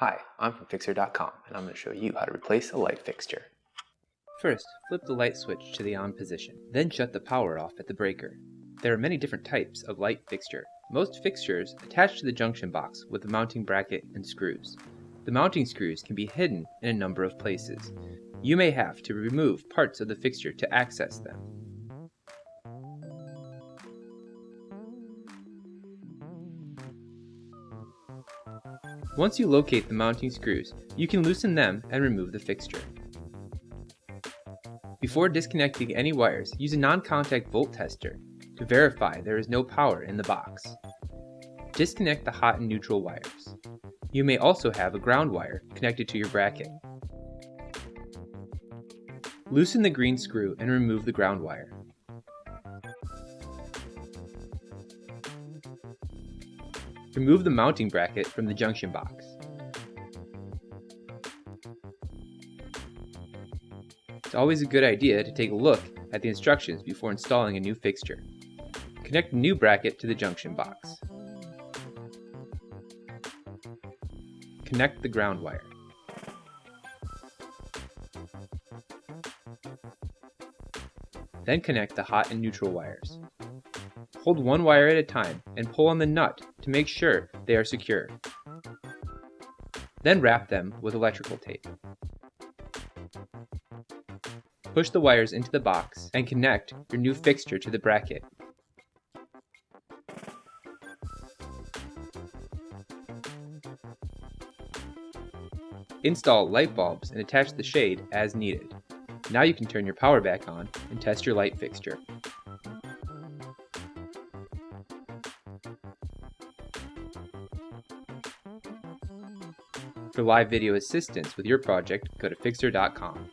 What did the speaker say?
Hi, I'm from Fixer.com and I'm going to show you how to replace a light fixture. First, flip the light switch to the on position, then shut the power off at the breaker. There are many different types of light fixture. Most fixtures attach to the junction box with a mounting bracket and screws. The mounting screws can be hidden in a number of places. You may have to remove parts of the fixture to access them. Once you locate the mounting screws, you can loosen them and remove the fixture. Before disconnecting any wires, use a non-contact volt tester to verify there is no power in the box. Disconnect the hot and neutral wires. You may also have a ground wire connected to your bracket. Loosen the green screw and remove the ground wire. Remove the mounting bracket from the junction box. It's always a good idea to take a look at the instructions before installing a new fixture. Connect the new bracket to the junction box. Connect the ground wire. Then connect the hot and neutral wires. Hold one wire at a time and pull on the nut to make sure they are secure. Then wrap them with electrical tape. Push the wires into the box and connect your new fixture to the bracket. Install light bulbs and attach the shade as needed. Now you can turn your power back on and test your light fixture. For live video assistance with your project, go to Fixer.com.